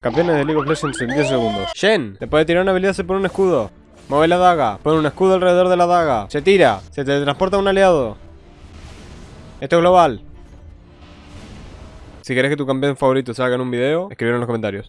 Campeones de League of Legends en 10 segundos. Shen, después de tirar una habilidad se pone un escudo. Mueve la daga, pone un escudo alrededor de la daga. Se tira, se teletransporta a un aliado. Esto es global. Si querés que tu campeón favorito salga en un video, escribilo en los comentarios.